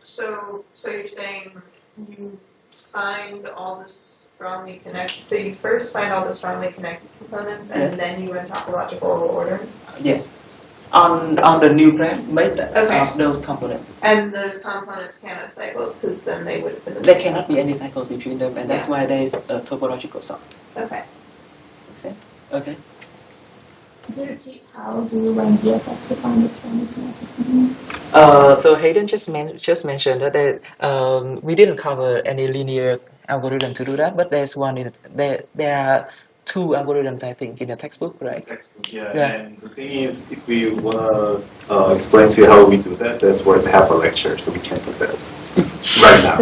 Speaker 10: So, so you're saying you find all the strongly connected, so you first find all the strongly connected components and
Speaker 1: Yes.
Speaker 10: then you run topological order?
Speaker 1: Yes. On, on the new graph made
Speaker 10: Okay.
Speaker 1: of those components.
Speaker 10: And those components can't have cycles because then they would have been the
Speaker 1: There cannot be any cycles between them, and that's why there is a topological sort.
Speaker 10: Okay.
Speaker 1: Make sense? Okay.
Speaker 7: Could you repeat how do you run BFS to find the strongly connected components?
Speaker 1: Uh, so Hayden just men- just mentioned that there, um, we didn't cover any linear algorithm to do that, but there's one in there. There are two algorithms I think in the textbook, right?
Speaker 9: Textbook, yeah.
Speaker 1: Yeah.
Speaker 9: And the thing is, if we wanna uh, explain to you how we do that, that's worth half a lecture, so we can't do that right now.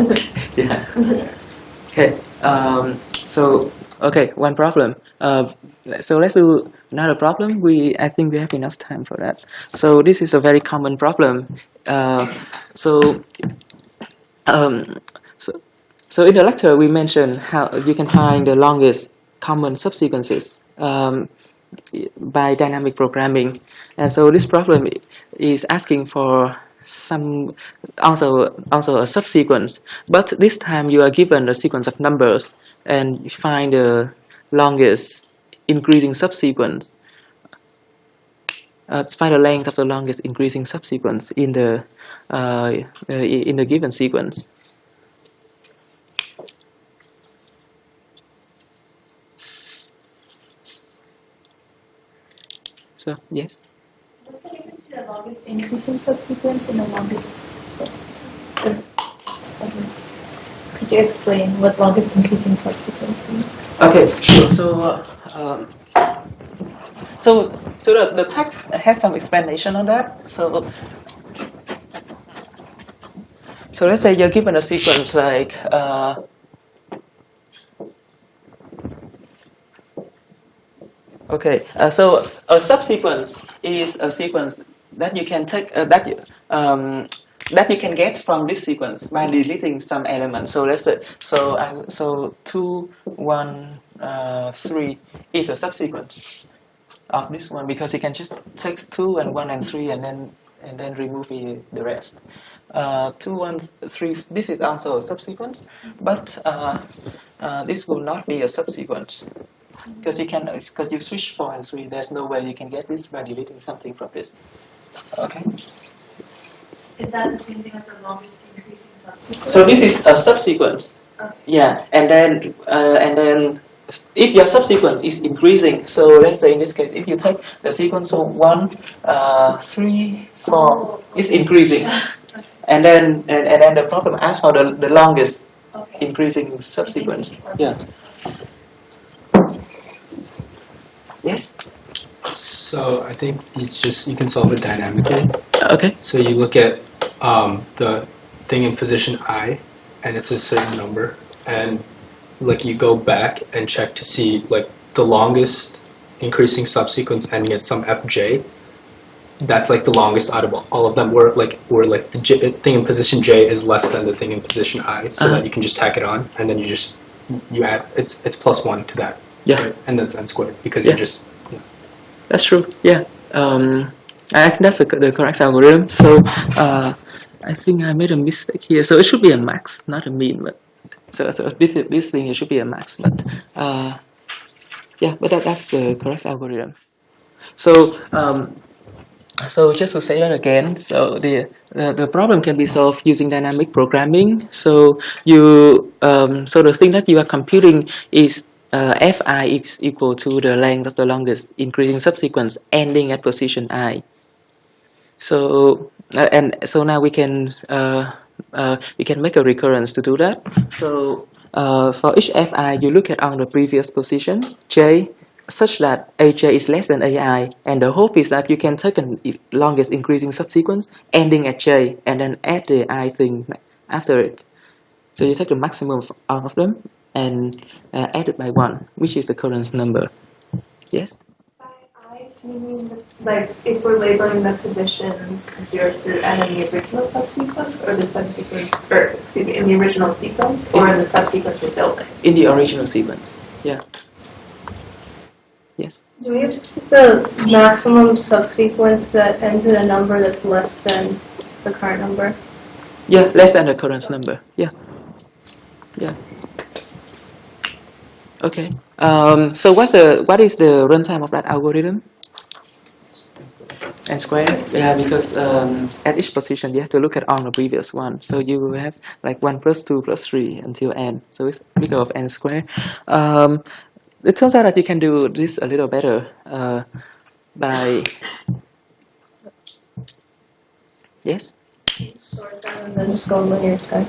Speaker 1: yeah.
Speaker 9: Yeah.
Speaker 1: Okay. Um, so okay, one problem. Uh, so let's do another problem. We I think we have enough time for that. So this is a very common problem. Uh, so um, so so in the lecture we mentioned how you can find the longest common subsequences um, by dynamic programming, and so this problem is asking for some also also a subsequence. But this time you are given a sequence of numbers and you find the longest increasing subsequence. Uh, find the length of the longest increasing subsequence in the uh, in the given sequence so yes
Speaker 7: What's the difference between the longest increasing subsequence and the longest subsequence? Okay. Could you explain what longest increasing subsequence means?
Speaker 1: Okay, sure. So, uh, um, so, so the, the text has some explanation on that. So, so let's say you're given a sequence like, uh, okay, uh, so a subsequence is a sequence that you can take uh, that um, that you can get from this sequence by deleting some elements. So let's say so I, so two one uh, three is a subsequence of this one because you can just take two and one and three and then and then remove the, the rest. Uh, two one three. This is also a subsequence, but uh, uh, this will not be a subsequence because you can because you switch four and three. There's no way you can get this by deleting something from this. Okay.
Speaker 7: Is that the same thing as the longest increasing subsequence?
Speaker 1: So this is a subsequence
Speaker 5: Okay.
Speaker 1: Yeah, and then uh, and then if your subsequence is increasing, so let's say in this case, if you take the sequence of one, uh, three, four, it's increasing, and then and, and then the problem asks for the, the longest
Speaker 5: Okay.
Speaker 1: increasing subsequence. Yeah. Yes.
Speaker 3: So I think it's just you can solve it dynamically.
Speaker 1: Okay.
Speaker 3: So you look at um, the thing in position i, and it's a certain number, and like you go back and check to see like the longest increasing subsequence ending at some fj. That's like the longest out of all of them. Where like where like the j, thing in position j is less than the thing in position i, so
Speaker 1: Uh-huh.
Speaker 3: that you can just tack it on, and then you just you add it's it's plus one to that,
Speaker 1: Yeah.
Speaker 3: right? and that's n squared because
Speaker 1: Yeah.
Speaker 3: you're just Yeah.
Speaker 1: That's true. Yeah. Um, I think that's the, the correct algorithm. So uh, I think I made a mistake here. So it should be a max, not a mean. But so, so this this thing it should be a max. But uh, yeah, but that, that's the correct algorithm. So um, so just to say that again, so the, the the problem can be solved using dynamic programming. So you um, so the thing that you are computing is uh, fi is equal to the length of the longest increasing subsequence ending at position i. So uh, and so now we can uh, uh, we can make a recurrence to do that. So uh, for each fi, you look at all the previous positions j such that aj is less than ai, and the hope is that you can take i- longest increasing subsequence ending at j and then add the i thing after it. So you take the maximum of all of them and uh, add it by one, which is the current number. Yes.
Speaker 10: By I, do you mean like if we're labeling the positions zero through n in the original subsequence, or the subsequence, or excuse me, in the original sequence, or in the subsequence we're building?
Speaker 1: In the original sequence. Yeah. Yes.
Speaker 5: Do we have to take the maximum subsequence that ends in a number that's less than the current number?
Speaker 1: Yeah, less than the current number. Yeah. Yeah. Okay. Um, so what's the what is the runtime of that algorithm? N squared. Yeah, because um, at each position you have to look at all the previous one. So you will have like one plus two plus three until n. So it's big O of n squared. Um, it turns out that you can do this a little better uh, by yes.
Speaker 5: Sort them and then just go in linear time.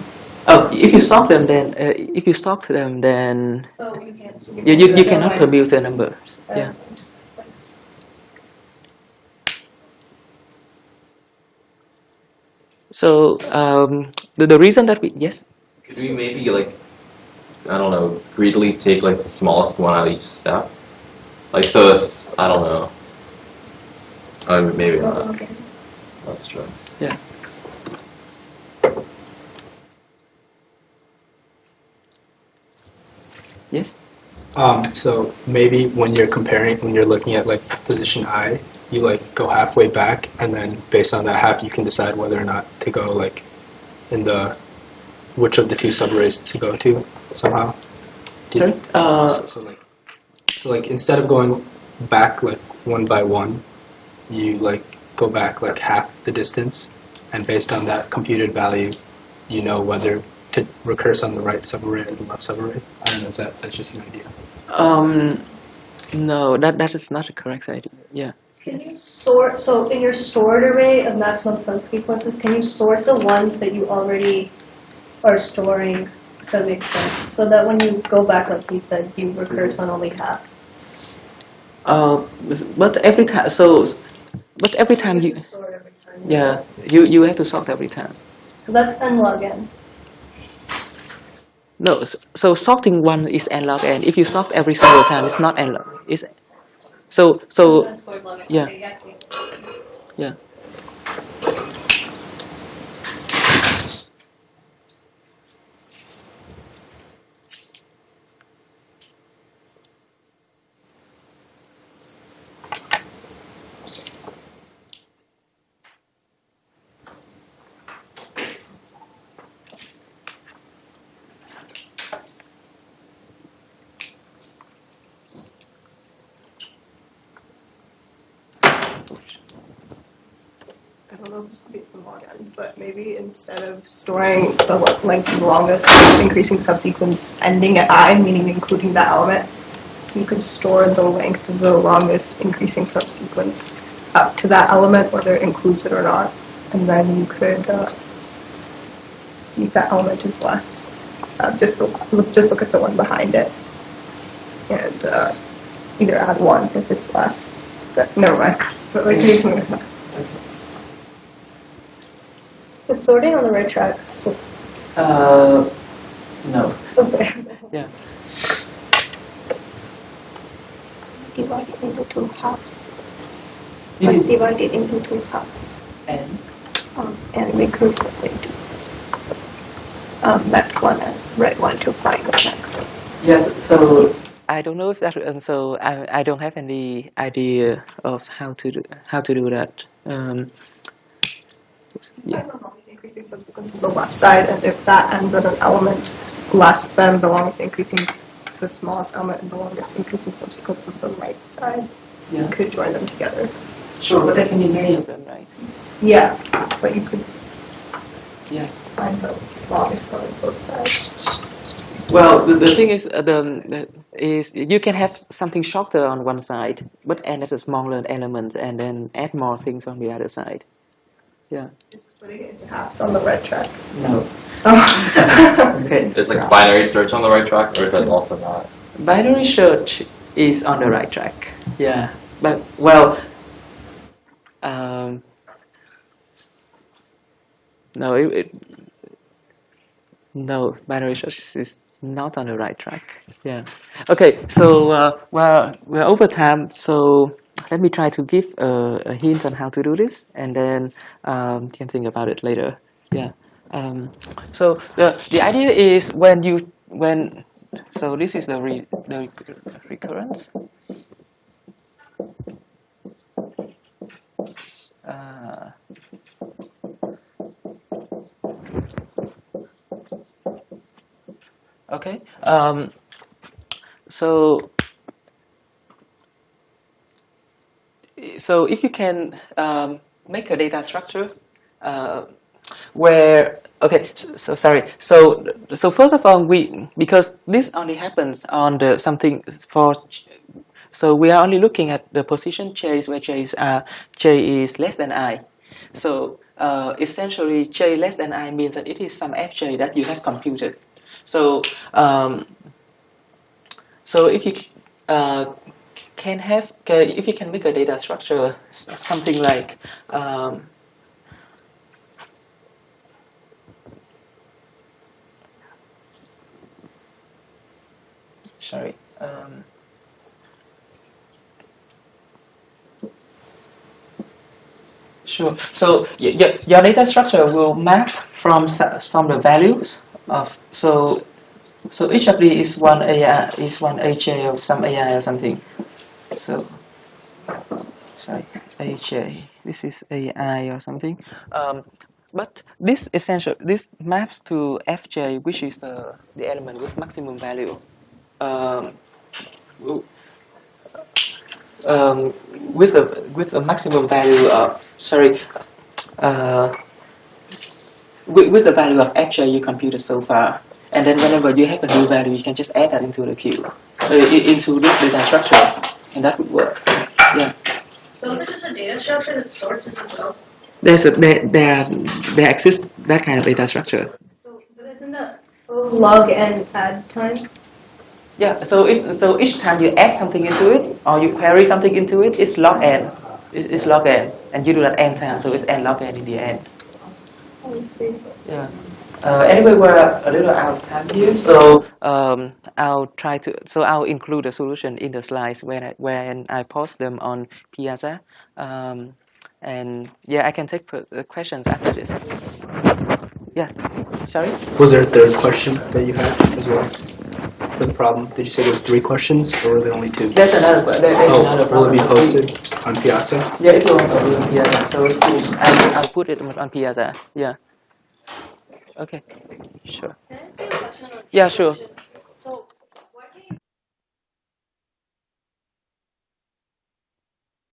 Speaker 1: Oh, if you sort them, then uh, if you sort them, then
Speaker 5: Oh, you can't.
Speaker 1: you, you, you cannot commute the numbers. Yeah. So um, the, the reason that we yes
Speaker 4: Could we maybe like, I don't know, greedily take like the smallest one out of each step? Like so, it's I don't know. Uh, maybe not. That's true.
Speaker 1: yeah yes
Speaker 3: Um, so maybe when you're comparing, when you're looking at like position I, you like go halfway back, and then based on that half, you can decide whether or not to go like in the which of the two subarrays to go to somehow.
Speaker 1: Sorry uh,
Speaker 3: so, so like, so like instead of going back like one by one, you like go back like half the distance, and based on that computed value, you know whether to recurse on the right subarray or the left subarray. I don't know. Is that that's just an idea?
Speaker 1: um no that that is not a correct idea yeah
Speaker 5: Can you sort, so in your stored array of maximum subsequences, can you sort the ones that you already are storing, if that makes sense? So that when you go back, like you said, you recurse on only half.
Speaker 1: uh but every time so but every time you
Speaker 5: Sort every time.
Speaker 1: yeah you you have to sort every time
Speaker 5: So that's n log n.
Speaker 1: no so sorting one is n log n if you sort every single time it's not n log it's so so
Speaker 5: N squared log n.
Speaker 1: yeah.
Speaker 5: Yeah, I see.
Speaker 1: yeah
Speaker 11: I'll just do the long end, but maybe instead of storing the length of the longest increasing subsequence ending at i, meaning including that element, you could store the length of the longest increasing subsequence up to that element, whether it includes it or not, and then you could uh, see if that element is less. Uh, just look, look, just look at the one behind it, and uh, either add one if it's less. But never mind. But like, maybe something like that.
Speaker 5: Is sorting on the right track? Is-
Speaker 1: Uh, no.
Speaker 5: Okay.
Speaker 1: Yeah.
Speaker 7: Divide it into two halves.
Speaker 1: You
Speaker 7: Like divide it into two halves.
Speaker 1: and
Speaker 7: Um, and recursively do um, left one and right one to find the next.
Speaker 1: Yes, so I don't know if that, and so I, I don't have any idea of how to do, how to do that. Um, yeah.
Speaker 11: Find the longest increasing subsequence of the left side, and if that ends at an element less than the longest increasing, the smallest element and the longest increasing subsequence of the right side, you could join them together.
Speaker 1: Sure, but there can be many of them, right?
Speaker 11: Yeah, but you could
Speaker 1: Yeah.
Speaker 11: find the longest one on both sides.
Speaker 1: Well, the, the thing is, uh, the, the is you can have something shorter on one side, but add as a smaller element, and then add more things on the other side. Yeah.
Speaker 11: Just splitting it into halves on the red track.
Speaker 1: No.
Speaker 11: Oh.
Speaker 1: Okay.
Speaker 4: Is like binary search on the right track, or is that also not?
Speaker 1: Binary search is on the right track. Yeah, but well, um, no, it, it no binary search is not on the right track. Yeah. Okay, so uh, well, we're over time, so let me try to give a, a hint on how to do this, and then um, you can think about it later. Yeah. Um, so the the idea is when you when so this is the re, the recurrence. Uh, okay. Um, so so if you can um, make a data structure uh, where okay so, so sorry. So so first of all we because this only happens on the something for so we are only looking at the position j where j is uh, j is less than i. So uh, essentially j less than i means that it is some fj that you have computed. So um, so if you uh, can have if you can make a data structure something like um, sorry um, sure. So y- y- your data structure will map from from the values of so so each of these is one AI is one AJ of some AI or something so sorry AJ this is AI or something. Um, but this essential this maps to FJ which is the the element with maximum value. Um, um, with a with a maximum value of sorry uh, with, with the value of fj you computed so far. And then whenever you have a new value you can just add that into the queue uh, into this data structure and that would work yeah
Speaker 5: So is it just a data structure that sorts as well.
Speaker 1: there's a there there, there exists that kind of data structure
Speaker 5: So, but isn't that log and add time?
Speaker 1: Yeah, so it's so each time you add something into it or you query something into it, it's log n. It's log n, and you do that n times, so it's n log n in the end. Oh, yeah. Uh, anyway, we're a little out of time here, so um, I'll try to. So I'll include the solution in the slides when I, when I post them on Piazza. Um, and yeah, I can take per- questions after this. Yeah. Sorry.
Speaker 3: Was there a third question that you had as well for the problem? Did you say there were three questions or were there only two?
Speaker 1: There's another. There, there's another
Speaker 3: Oh, will it be
Speaker 1: problem.
Speaker 3: posted on Piazza?
Speaker 1: Yeah, it will also be on Piazza. So it's. I'll, I'll put it on Piazza. Yeah. Okay. Sure.
Speaker 5: Can I ask you a question on
Speaker 1: Yeah, sure.
Speaker 5: solution?